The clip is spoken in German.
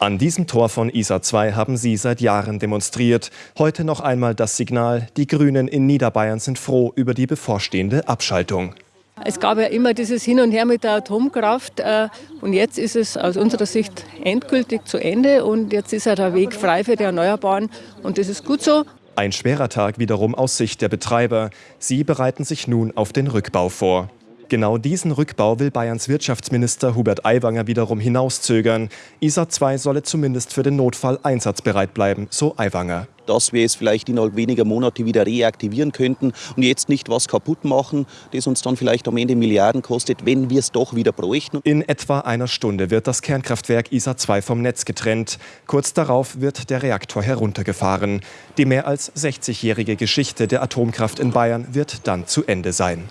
An diesem Tor von ISA 2 haben sie seit Jahren demonstriert. Heute noch einmal das Signal, die Grünen in Niederbayern sind froh über die bevorstehende Abschaltung. Es gab ja immer dieses Hin und Her mit der Atomkraft äh, und jetzt ist es aus unserer Sicht endgültig zu Ende und jetzt ist ja der Weg frei für die Erneuerbaren und das ist gut so. Ein schwerer Tag wiederum aus Sicht der Betreiber. Sie bereiten sich nun auf den Rückbau vor. Genau diesen Rückbau will Bayerns Wirtschaftsminister Hubert Aiwanger wiederum hinauszögern. ISA 2 solle zumindest für den Notfall einsatzbereit bleiben, so Aiwanger. Dass wir es vielleicht innerhalb weniger Monate wieder reaktivieren könnten und jetzt nicht was kaputt machen, das uns dann vielleicht am Ende Milliarden kostet, wenn wir es doch wieder bräuchten. In etwa einer Stunde wird das Kernkraftwerk ISA 2 vom Netz getrennt. Kurz darauf wird der Reaktor heruntergefahren. Die mehr als 60-jährige Geschichte der Atomkraft in Bayern wird dann zu Ende sein.